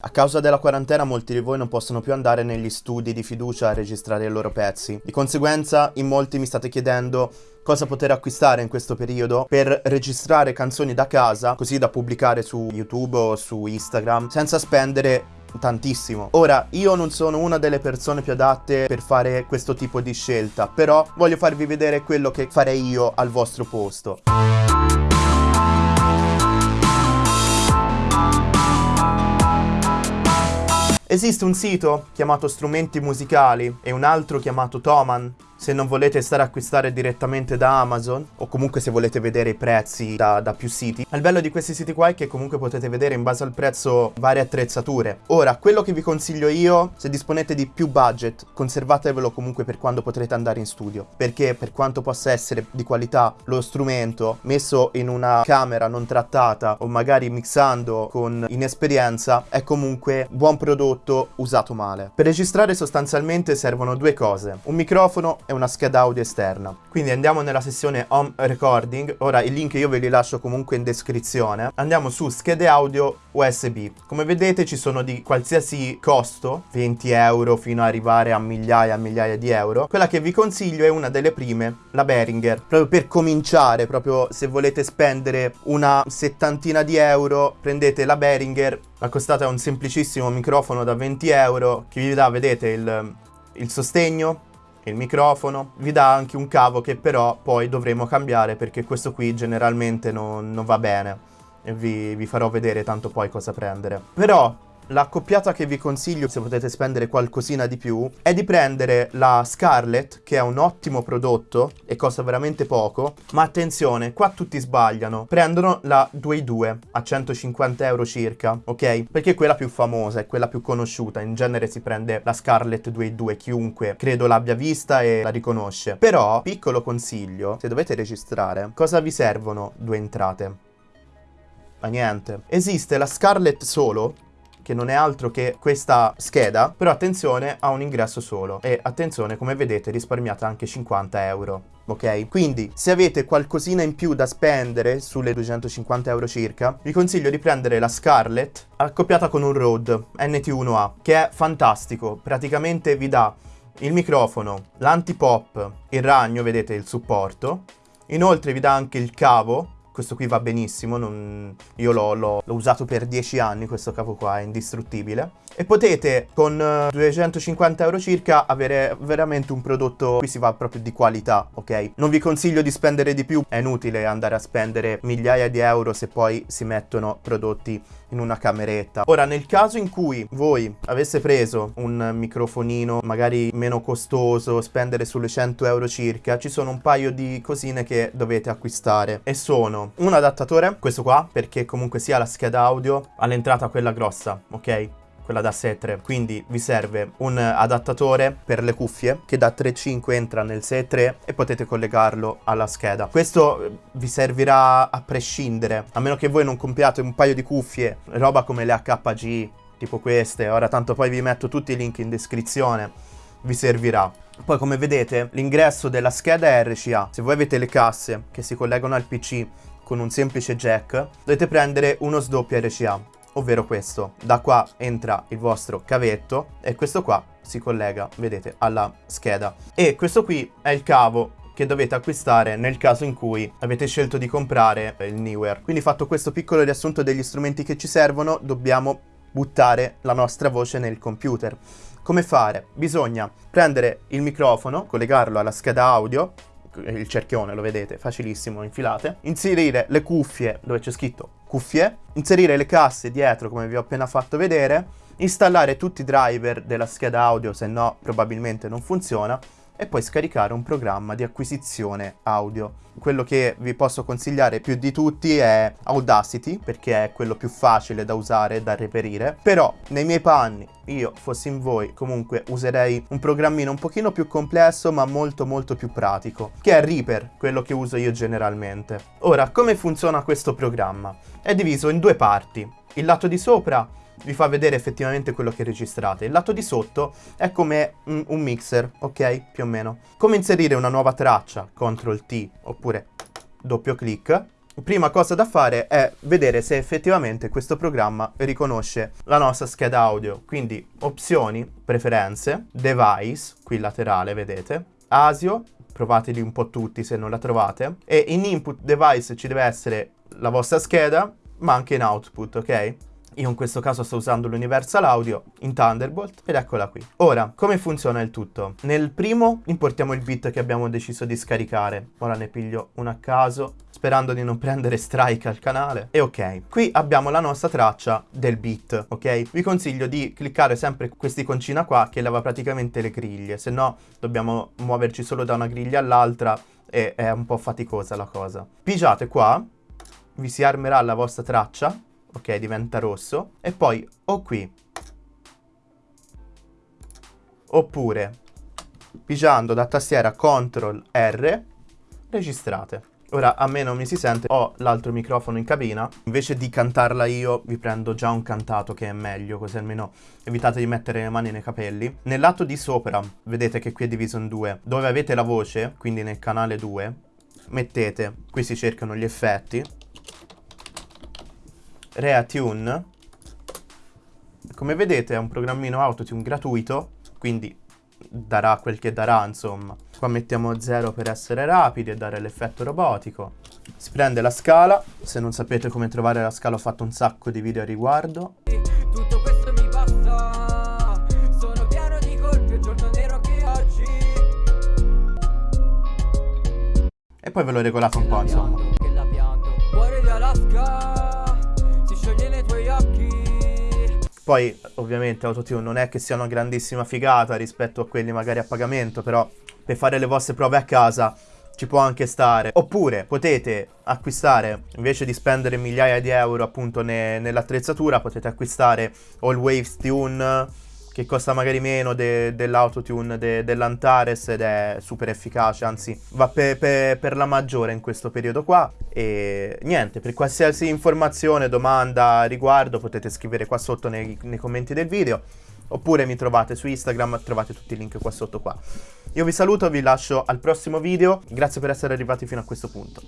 A causa della quarantena molti di voi non possono più andare negli studi di fiducia a registrare i loro pezzi. Di conseguenza in molti mi state chiedendo cosa poter acquistare in questo periodo per registrare canzoni da casa così da pubblicare su YouTube o su Instagram senza spendere tantissimo. Ora, io non sono una delle persone più adatte per fare questo tipo di scelta, però voglio farvi vedere quello che farei io al vostro posto. Esiste un sito chiamato Strumenti Musicali e un altro chiamato Toman se non volete stare a acquistare direttamente da Amazon o comunque se volete vedere i prezzi da, da, più siti. Il bello di questi siti qua è che comunque potete vedere in base al prezzo varie attrezzature. Ora, quello che vi consiglio io, se disponete di più budget, conservatevelo comunque per quando potrete andare in studio, perché per quanto possa essere di qualità lo strumento messo in una camera non trattata o magari mixando con inesperienza, è comunque buon prodotto usato male. Per registrare sostanzialmente servono due cose, un microfono e una scheda audio esterna. Quindi andiamo nella sessione Home Recording, ora il link io ve li lascio comunque in descrizione. Andiamo su schede audio USB. Come vedete ci sono di qualsiasi costo, 20 euro fino ad arrivare a migliaia e migliaia di euro. Quella che vi consiglio è una delle prime, la Behringer. Proprio per cominciare, proprio se volete spendere una settantina di euro, prendete la Behringer. La costata è un semplicissimo microfono da 20 euro che vi dà, vedete, il, il sostegno, il microfono, vi dà anche un cavo che però poi dovremo cambiare perché questo qui generalmente non, non va bene vi, vi farò vedere tanto poi cosa prendere. Però L'accoppiata che vi consiglio, se potete spendere qualcosina di più, è di prendere la Scarlett, che è un ottimo prodotto e costa veramente poco, ma attenzione, qua tutti sbagliano. Prendono la 2.2 a 150 euro circa, ok? Perché è quella più famosa, è quella più conosciuta. In genere si prende la Scarlett 2.2, chiunque credo l'abbia vista e la riconosce. Però, piccolo consiglio, se dovete registrare, cosa vi servono due entrate? Ma niente. Esiste la Scarlett solo, che non è altro che questa scheda, però attenzione ha un ingresso solo. E attenzione come vedete risparmiate anche 50 euro ok? Quindi se avete qualcosina in più da spendere sulle 250 euro circa, vi consiglio di prendere la Scarlett accoppiata con un Rode NT1A, che è fantastico, praticamente vi dà il microfono, l'antipop, il ragno, vedete il supporto, inoltre vi dà anche il cavo questo qui va benissimo, non... io l'ho usato per 10 anni, questo cavo qua è indistruttibile. E potete con 250 eh, euro circa avere veramente un prodotto, qui si va proprio di qualità, ok? Non vi consiglio di spendere di più, è inutile andare a spendere migliaia di euro se poi si mettono prodotti in una cameretta. Ora, nel caso in cui voi avesse preso un microfonino magari meno costoso, spendere sulle 100 euro circa, ci sono un paio di cosine che dovete acquistare e sono un adattatore, questo qua, perché comunque sia la scheda audio all'entrata quella grossa, ok? quella da 6.3 quindi vi serve un adattatore per le cuffie che da 3.5 entra nel 6.3 e potete collegarlo alla scheda. Questo eh, vi servirà a prescindere. A meno che voi non compriate un paio di cuffie roba come le HG tipo queste. Ora tanto poi vi metto tutti i link in descrizione. Vi servirà. Poi come vedete l'ingresso della scheda è RCA se voi avete le casse che si collegano al PC con un semplice jack dovete prendere uno sdoppio RCA ovvero questo. Da qua entra il vostro cavetto e questo qua si collega, vedete, alla scheda. E questo qui è il cavo che dovete acquistare nel caso in cui avete scelto di comprare il Newer. Quindi fatto questo piccolo riassunto degli strumenti che ci servono, dobbiamo buttare la nostra voce nel computer. Come fare? Bisogna prendere il microfono, collegarlo alla scheda audio, il cerchione lo vedete, facilissimo, infilate, inserire le cuffie dove c'è scritto cuffie, inserire le casse dietro come vi ho appena fatto vedere, installare tutti i driver della scheda audio, se no probabilmente non funziona, e poi scaricare un programma di acquisizione audio. Quello che vi posso consigliare più di tutti è Audacity, perché è quello più facile da usare e da reperire, però nei miei panni, io fossi in voi, comunque userei un programmino un pochino più complesso ma molto molto più pratico, che è Reaper, quello che uso io generalmente. Ora, come funziona questo programma? È diviso in due parti. Il lato di sopra vi fa vedere effettivamente quello che registrate. Il lato di sotto è come un, un mixer, ok? Più o meno. Come inserire una nuova traccia, CTRL T, oppure doppio clic, prima cosa da fare è vedere se effettivamente questo programma riconosce la nostra scheda audio. Quindi opzioni, preferenze, device, qui laterale vedete, ASIO, provateli un po' tutti se non la trovate, e in input device ci deve essere la vostra scheda, ma anche in output, ok? Io in questo caso sto usando l'Universal Audio in Thunderbolt ed eccola qui. Ora, come funziona il tutto? Nel primo importiamo il bit che abbiamo deciso di scaricare. Ora ne piglio uno a caso, sperando di non prendere strike al canale. E ok, qui abbiamo la nostra traccia del beat, ok? Vi consiglio di cliccare sempre quest'iconcina qua che leva praticamente le griglie, se no dobbiamo muoverci solo da una griglia all'altra e è un po' faticosa la cosa. Pigiate qua, vi si armerà la vostra traccia ok, diventa rosso, e poi o qui, oppure pigiando da tastiera CTRL R, registrate. Ora a me non mi si sente, ho l'altro microfono in cabina, invece di cantarla io vi prendo già un cantato che è meglio, così almeno evitate di mettere le mani nei capelli. Nel lato di sopra, vedete che qui è diviso in due, dove avete la voce, quindi nel canale 2, mettete, qui si cercano gli effetti, Reatune. Come vedete è un programmino Autotune gratuito, quindi darà quel che darà, insomma. Qua mettiamo 0 per essere rapidi e dare l'effetto robotico. Si prende la scala, se non sapete come trovare la scala ho fatto un sacco di video a riguardo. Tutto questo mi basta, sono pieno di colpi, il giorno nero che oggi. E poi ve lo regolate un po', insomma. Cuore di Alaska Poi, ovviamente, Autotune non è che sia una grandissima figata rispetto a quelli magari a pagamento, però per fare le vostre prove a casa ci può anche stare. Oppure potete acquistare, invece di spendere migliaia di euro appunto ne nell'attrezzatura, potete acquistare All Waves Tune che costa magari meno de dell'autotune de dell'Antares ed è super efficace, anzi va pe pe per la maggiore in questo periodo qua. E niente, per qualsiasi informazione, domanda, riguardo potete scrivere qua sotto nei, nei commenti del video oppure mi trovate su Instagram, trovate tutti i link qua sotto qua. Io vi saluto, vi lascio al prossimo video, grazie per essere arrivati fino a questo punto.